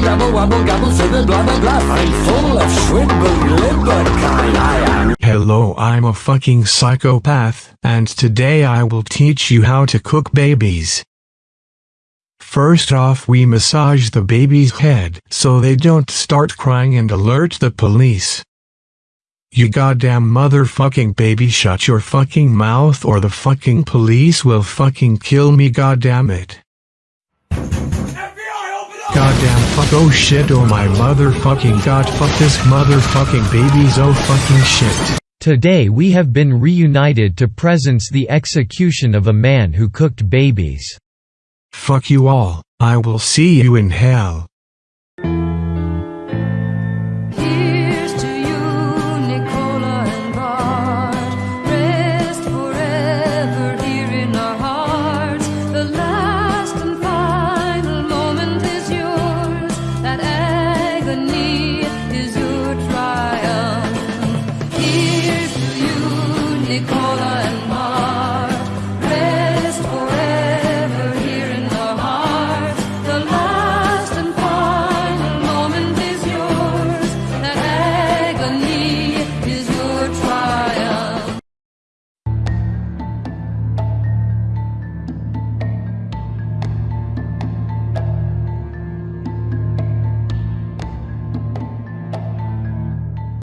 double wobble gobble blah blah blah. I'm full of kind. I am. Hello, I'm a fucking psychopath, and today I will teach you how to cook babies. First off we massage the baby's head so they don't start crying and alert the police. You goddamn motherfucking baby shut your fucking mouth or the fucking police will fucking kill me goddamn it. Goddamn fuck oh shit oh my motherfucking god fuck this motherfucking babies oh fucking shit. Today we have been reunited to presence the execution of a man who cooked babies. Fuck you all, I will see you in hell.